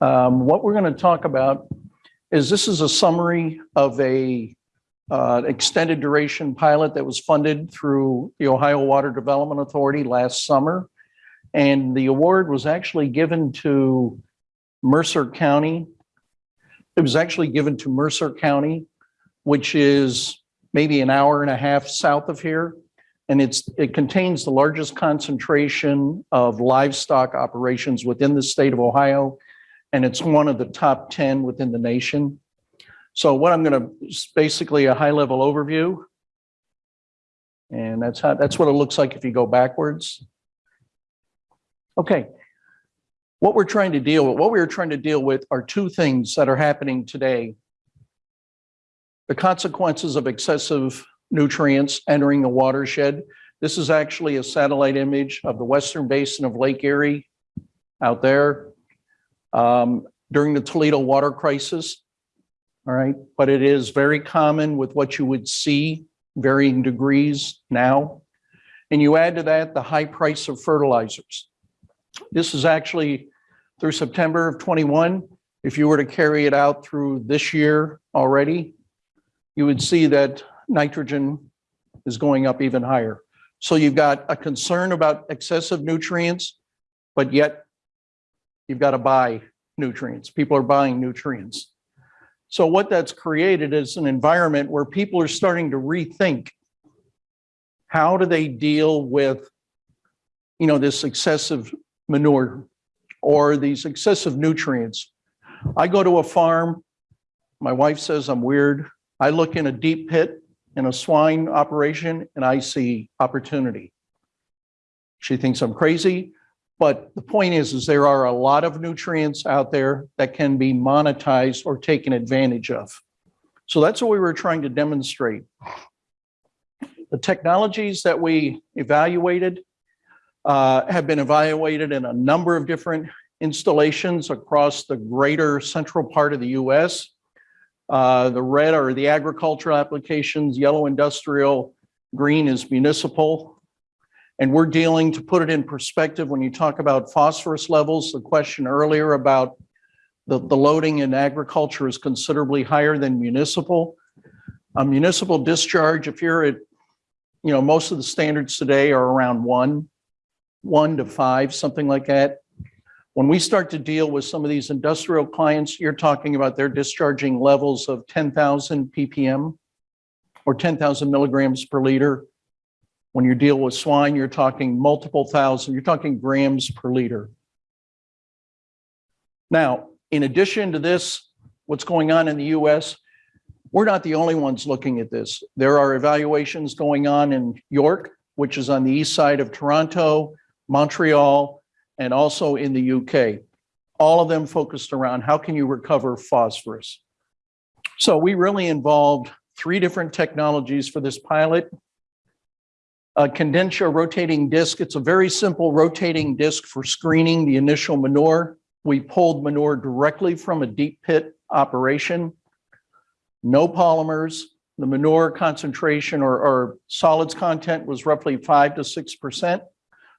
Um, What we're going to talk about is this is a summary of a uh, extended duration pilot that was funded through the Ohio Water Development Authority last summer. And the award was actually given to Mercer County. It was actually given to Mercer County, which is maybe an hour and a half south of here. And it's, it contains the largest concentration of livestock operations within the state of Ohio. And it's one of the top 10 within the nation. So what I'm going to, basically a high level overview. And that's how, that's what it looks like if you go backwards. Okay. What we're trying to deal with, what we are trying to deal with are two things that are happening today. The consequences of excessive nutrients entering the watershed. This is actually a satellite image of the western basin of Lake Erie out there um, during the Toledo water crisis. All right, but it is very common with what you would see varying degrees now. And you add to that the high price of fertilizers. This is actually through September of 21. If you were to carry it out through this year already, you would see that nitrogen is going up even higher. So you've got a concern about excessive nutrients, but yet you've got to buy nutrients. People are buying nutrients. So what that's created is an environment where people are starting to rethink how do they deal with, you know, this excessive manure or these excessive nutrients. I go to a farm, my wife says I'm weird. I look in a deep pit in a swine operation and I see opportunity. She thinks I'm crazy, but the point is, is there are a lot of nutrients out there that can be monetized or taken advantage of. So that's what we were trying to demonstrate. The technologies that we evaluated uh, have been evaluated in a number of different installations across the greater central part of the US. Uh, the red are the agricultural applications, yellow industrial, green is municipal. And we're dealing, to put it in perspective, when you talk about phosphorus levels, the question earlier about the, the loading in agriculture is considerably higher than municipal. A municipal discharge, if you're at, you know, most of the standards today are around one, one to five, something like that. When we start to deal with some of these industrial clients, you're talking about their discharging levels of 10,000 ppm or 10,000 milligrams per liter. When you deal with swine, you're talking multiple thousand, you're talking grams per liter. Now, in addition to this, what's going on in the US, we're not the only ones looking at this. There are evaluations going on in York, which is on the east side of Toronto, Montreal, and also in the UK. All of them focused around how can you recover phosphorus? So we really involved three different technologies for this pilot. A Condensa rotating disc, it's a very simple rotating disc for screening the initial manure. We pulled manure directly from a deep pit operation. No polymers. The manure concentration or, or solids content was roughly five to 6%.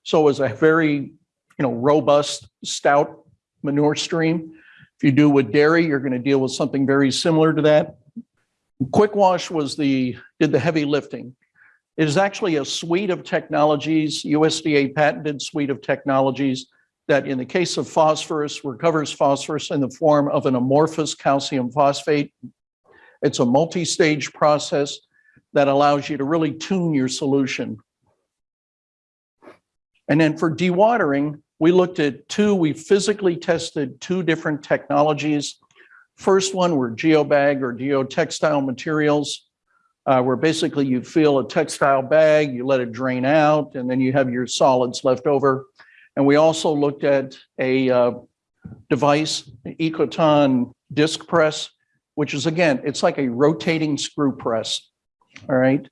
So it was a very, you know, robust, stout manure stream. If you do with dairy, you're going to deal with something very similar to that. Quick Wash was the, did the heavy lifting. It is actually a suite of technologies, USDA patented suite of technologies that in the case of phosphorus, recovers phosphorus in the form of an amorphous calcium phosphate. It's a multi-stage process that allows you to really tune your solution. And then for dewatering, we looked at two, we physically tested two different technologies. First one were geobag or geotextile materials, uh, where basically you fill a textile bag, you let it drain out, and then you have your solids left over. And we also looked at a uh, device, Ecoton disc press, which is again, it's like a rotating screw press. All right.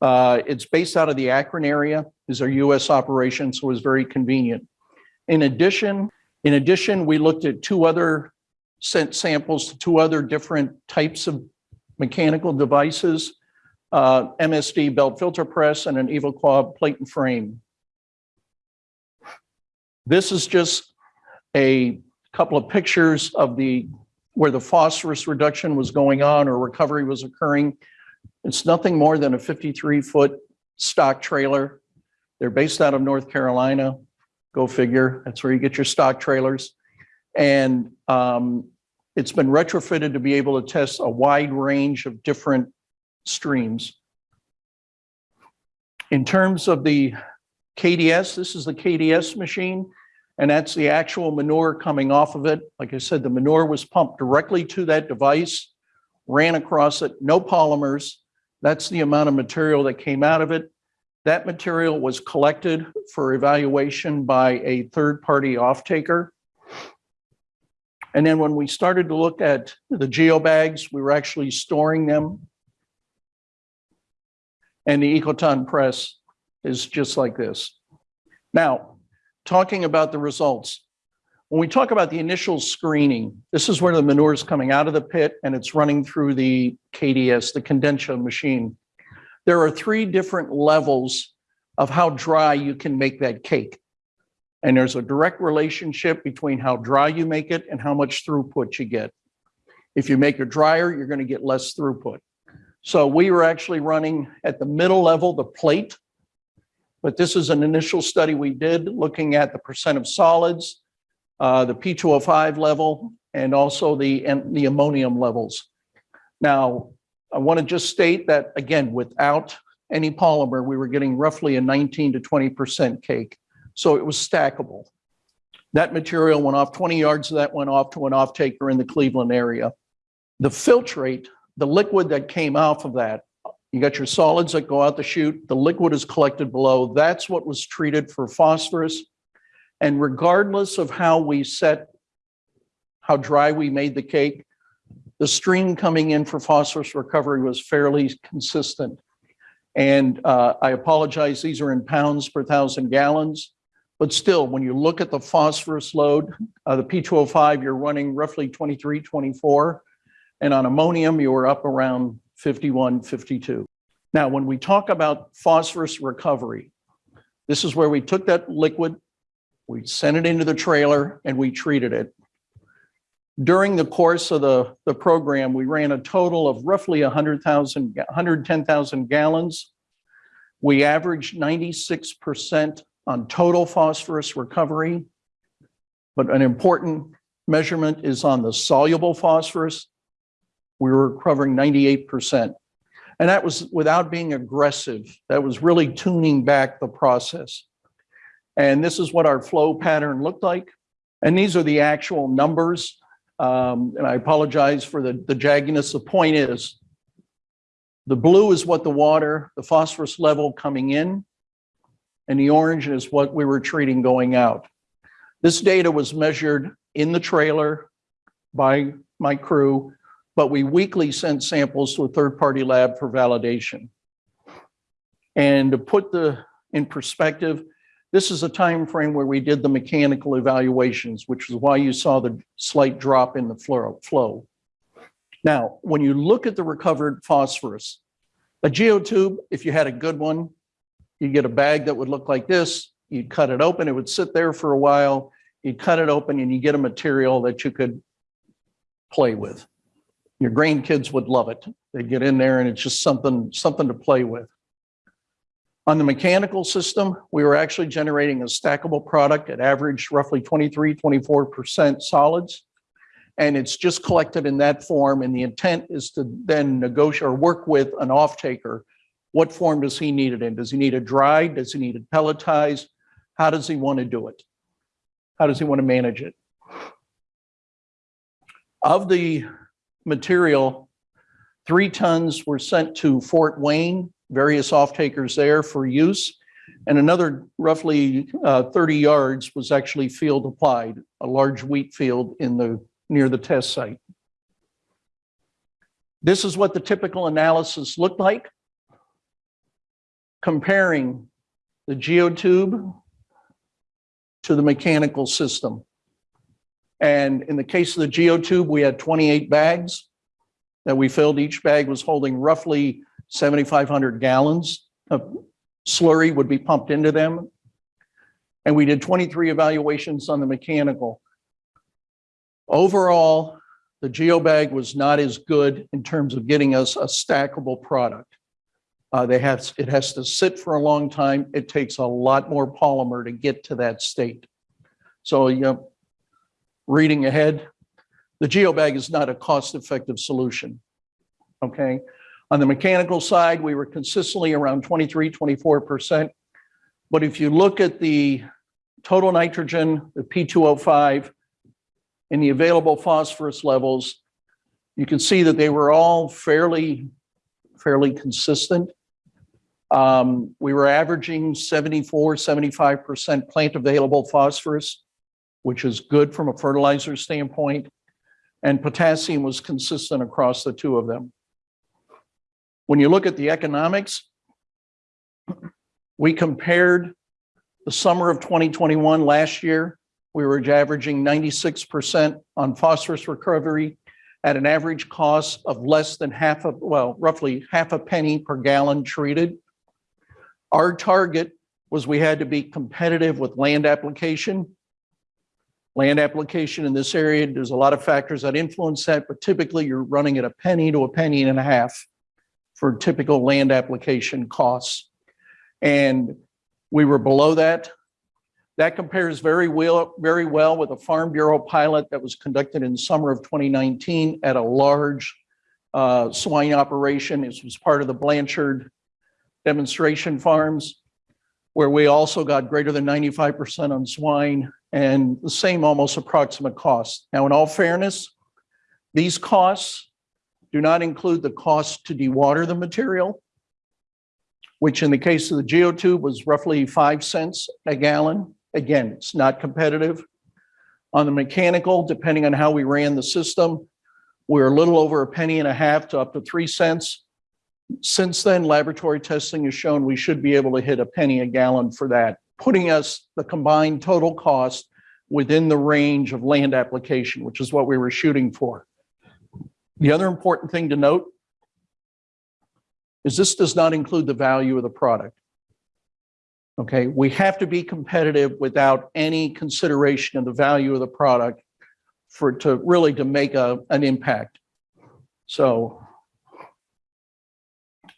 Uh, it's based out of the Akron area, is our US operation, so it was very convenient. In addition, in addition, we looked at two other sent samples to two other different types of mechanical devices, uh, MSD belt filter press and an Evoquab plate and frame. This is just a couple of pictures of the, where the phosphorus reduction was going on or recovery was occurring. It's nothing more than a 53-foot stock trailer. They're based out of North Carolina. Go figure. That's where you get your stock trailers. And um, it's been retrofitted to be able to test a wide range of different streams. In terms of the KDS, this is the KDS machine, and that's the actual manure coming off of it. Like I said, the manure was pumped directly to that device, ran across it, no polymers. That's the amount of material that came out of it. That material was collected for evaluation by a third-party off-taker. And then when we started to look at the geobags, we were actually storing them. And the Ecoton press is just like this. Now, talking about the results. When we talk about the initial screening, this is where the manure is coming out of the pit and it's running through the KDS, the condenser machine. There are three different levels of how dry you can make that cake. And there's a direct relationship between how dry you make it and how much throughput you get. If you make it drier, you're going to get less throughput. So we were actually running at the middle level, the plate. But this is an initial study we did looking at the percent of solids, uh, the P2O5 level, and also the, and the ammonium levels. Now, I want to just state that, again, without any polymer, we were getting roughly a 19 to 20% cake. So it was stackable. That material went off, 20 yards of that went off to an off-taker in the Cleveland area. The filtrate, the liquid that came off of that, you got your solids that go out the chute, the liquid is collected below. That's what was treated for phosphorus. And regardless of how we set, how dry we made the cake, the stream coming in for phosphorus recovery was fairly consistent. And uh, I apologize, these are in pounds per thousand gallons. But still, when you look at the phosphorus load, uh, the P2O5, you're running roughly 23, 24. And on ammonium, you were up around 51, 52. Now, when we talk about phosphorus recovery, this is where we took that liquid, we sent it into the trailer and we treated it. During the course of the, the program, we ran a total of roughly 100,000, 110,000 gallons. We averaged 96% on total phosphorus recovery. But an important measurement is on the soluble phosphorus. We were covering 98%. And that was without being aggressive. That was really tuning back the process. And this is what our flow pattern looked like. And these are the actual numbers. Um, and I apologize for the, the jagginess. The point is, the blue is what the water, the phosphorus level coming in, and the orange is what we were treating going out. This data was measured in the trailer by my crew, but we weekly sent samples to a third-party lab for validation. And to put the in perspective, this is a time frame where we did the mechanical evaluations, which is why you saw the slight drop in the flow. Now, when you look at the recovered phosphorus, a geotube, if you had a good one, you'd get a bag that would look like this, you'd cut it open, it would sit there for a while, you'd cut it open and you get a material that you could play with. Your grandkids would love it. They get in there and it's just something, something to play with. On the mechanical system, we were actually generating a stackable product at average roughly 23, 24% solids. And it's just collected in that form. And the intent is to then negotiate or work with an off-taker. What form does he need it in? Does he need it dry? Does he need it pelletized? How does he want to do it? How does he want to manage it? Of the material, three tons were sent to Fort Wayne various off-takers there for use. And another roughly uh, 30 yards was actually field applied, a large wheat field in the near the test site. This is what the typical analysis looked like, comparing the geotube to the mechanical system. And in the case of the geotube, we had 28 bags that we filled. Each bag was holding roughly 7,500 gallons of slurry would be pumped into them. And we did 23 evaluations on the mechanical. Overall, the GeoBag was not as good in terms of getting us a stackable product. Uh, they have, it has to sit for a long time. It takes a lot more polymer to get to that state. So, you know, reading ahead, the GeoBag is not a cost-effective solution. Okay. On the mechanical side, we were consistently around 23, 24%. But if you look at the total nitrogen, the P2O5, and the available phosphorus levels, you can see that they were all fairly, fairly consistent. Um, we were averaging 74, 75% plant available phosphorus, which is good from a fertilizer standpoint. And potassium was consistent across the two of them. When you look at the economics, we compared the summer of 2021 last year, we were averaging 96% on phosphorus recovery at an average cost of less than half of, well, roughly half a penny per gallon treated. Our target was we had to be competitive with land application. Land application in this area, there's a lot of factors that influence that, but typically you're running at a penny to a penny and a half for typical land application costs. And we were below that. That compares very well, very well with a Farm Bureau pilot that was conducted in the summer of 2019 at a large uh, swine operation. It was part of the Blanchard demonstration farms, where we also got greater than 95% on swine and the same almost approximate cost. Now, in all fairness, these costs do not include the cost to dewater the material, which in the case of the geotube was roughly five cents a gallon. Again, it's not competitive. On the mechanical, depending on how we ran the system, we're a little over a penny and a half to up to three cents. Since then, laboratory testing has shown we should be able to hit a penny a gallon for that, putting us the combined total cost within the range of land application, which is what we were shooting for. The other important thing to note is this does not include the value of the product. Okay, we have to be competitive without any consideration of the value of the product for to really to make a, an impact. So,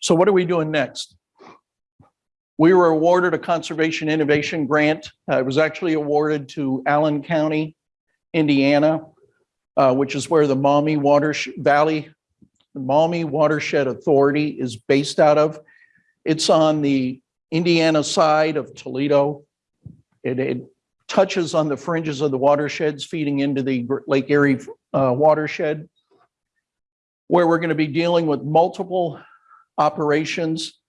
so what are we doing next? We were awarded a conservation innovation grant. Uh, it was actually awarded to Allen County, Indiana, uh, which is where the Maumee Water Valley, the Maumee Watershed Authority is based out of. It's on the Indiana side of Toledo. It, it touches on the fringes of the watersheds feeding into the Lake Erie uh, watershed, where we're going to be dealing with multiple operations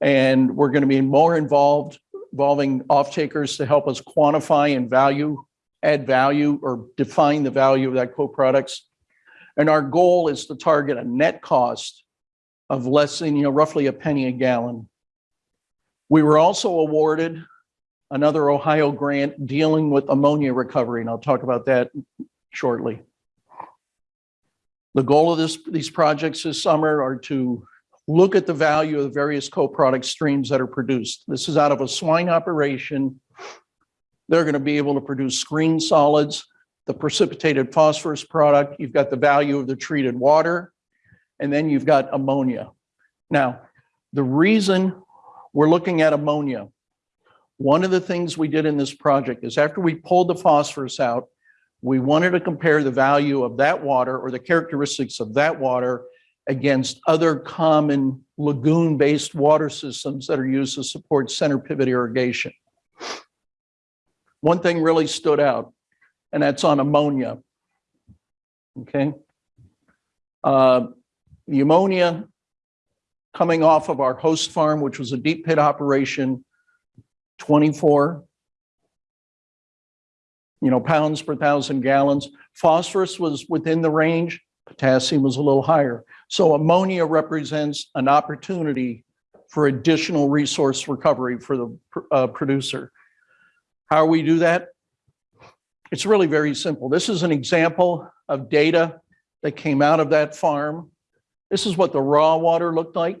and we're going to be more involved, involving off-takers to help us quantify and value, add value or define the value of that co-products. And our goal is to target a net cost of less than, you know, roughly a penny a gallon we were also awarded another Ohio grant dealing with ammonia recovery, and I'll talk about that shortly. The goal of this, these projects this summer are to look at the value of the various co-product streams that are produced. This is out of a swine operation. They're going to be able to produce screen solids, the precipitated phosphorus product. You've got the value of the treated water, and then you've got ammonia. Now, the reason we're looking at ammonia. One of the things we did in this project is after we pulled the phosphorus out, we wanted to compare the value of that water or the characteristics of that water against other common lagoon-based water systems that are used to support center pivot irrigation. One thing really stood out, and that's on ammonia. Okay. Uh, the ammonia coming off of our host farm, which was a deep pit operation, 24 you know, pounds per thousand gallons. Phosphorus was within the range, potassium was a little higher. So ammonia represents an opportunity for additional resource recovery for the uh, producer. How we do that? It's really very simple. This is an example of data that came out of that farm this is what the raw water looked like.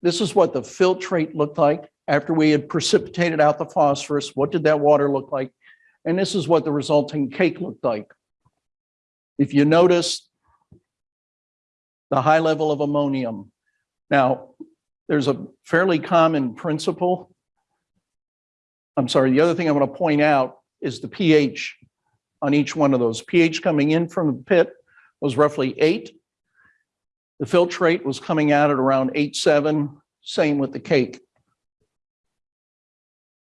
This is what the filtrate looked like after we had precipitated out the phosphorus. What did that water look like? And this is what the resulting cake looked like. If you notice the high level of ammonium. Now, there's a fairly common principle. I'm sorry, the other thing I want to point out is the pH on each one of those. pH coming in from the pit was roughly eight. The filtrate was coming out at around eight, seven, same with the cake.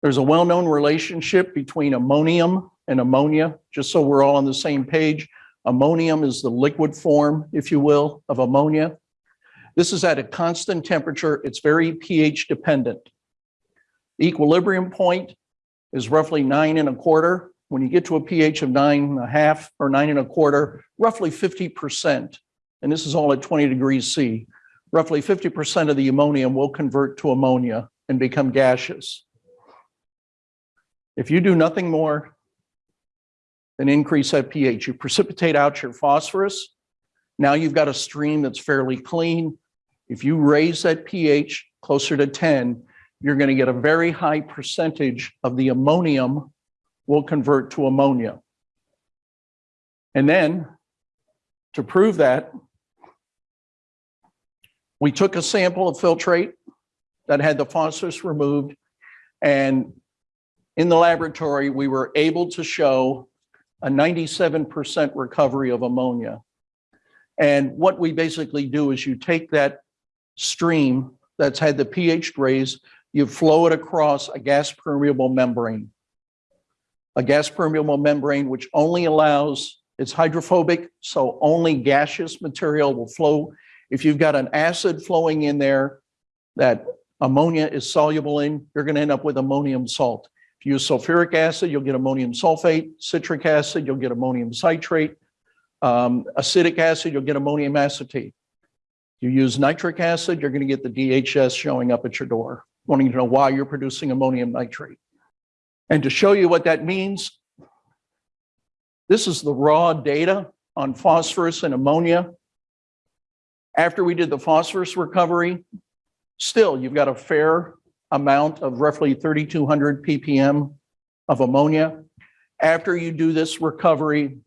There's a well-known relationship between ammonium and ammonia, just so we're all on the same page. Ammonium is the liquid form, if you will, of ammonia. This is at a constant temperature. It's very pH dependent. The equilibrium point is roughly nine and a quarter. When you get to a pH of nine and a half or nine and a quarter, roughly 50%, and this is all at 20 degrees C, roughly 50% of the ammonium will convert to ammonia and become gaseous. If you do nothing more than increase that pH, you precipitate out your phosphorus. Now you've got a stream that's fairly clean. If you raise that pH closer to 10, you're going to get a very high percentage of the ammonium will convert to ammonia. And then to prove that, we took a sample of filtrate that had the phosphorus removed and in the laboratory, we were able to show a 97% recovery of ammonia. And what we basically do is you take that stream that's had the pH raised, you flow it across a gas permeable membrane. A gas permeable membrane which only allows, it's hydrophobic, so only gaseous material will flow. If you've got an acid flowing in there that ammonia is soluble in, you're going to end up with ammonium salt. If you use sulfuric acid, you'll get ammonium sulfate. Citric acid, you'll get ammonium citrate. Um, acetic acid, you'll get ammonium acetate. You use nitric acid, you're going to get the DHS showing up at your door, wanting to know why you're producing ammonium nitrate. And to show you what that means, this is the raw data on phosphorus and ammonia. After we did the phosphorus recovery, still you've got a fair amount of roughly 3,200 ppm of ammonia. After you do this recovery,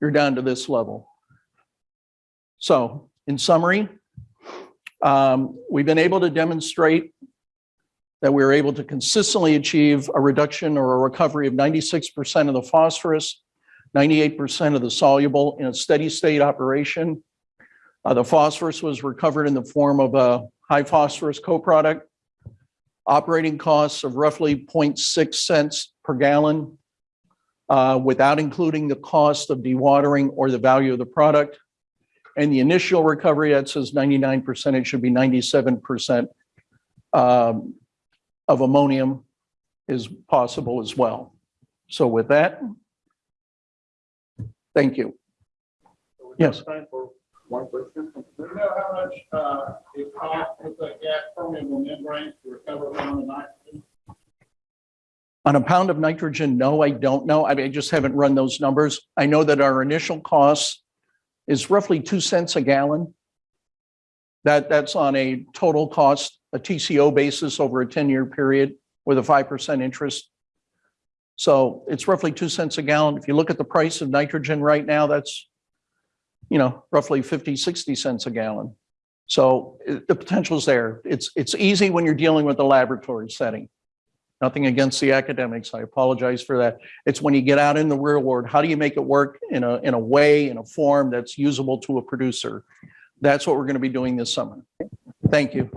you're down to this level. So in summary, um, we've been able to demonstrate that we are able to consistently achieve a reduction or a recovery of 96% of the phosphorus, 98% of the soluble in a steady state operation. Uh, the phosphorus was recovered in the form of a high phosphorus co-product operating costs of roughly 0.6 cents per gallon uh, without including the cost of dewatering or the value of the product. And the initial recovery that says 99%, it should be 97% um, of ammonium is possible as well. So with that, thank you. Yes. Time for one question. Do you know how much, uh, it costs with a gas permeable membrane to recover around the nitrogen? On a pound of nitrogen, no, I don't know. I mean, I just haven't run those numbers. I know that our initial cost is roughly two cents a gallon. That, that's on a total cost, a TCO basis over a 10-year period with a 5% interest. So it's roughly two cents a gallon. If you look at the price of nitrogen right now, that's, you know, roughly 50, 60 cents a gallon. So the potential is there. It's, it's easy when you're dealing with the laboratory setting. Nothing against the academics. I apologize for that. It's when you get out in the real world, how do you make it work in a, in a way, in a form that's usable to a producer? That's what we're going to be doing this summer. Thank you.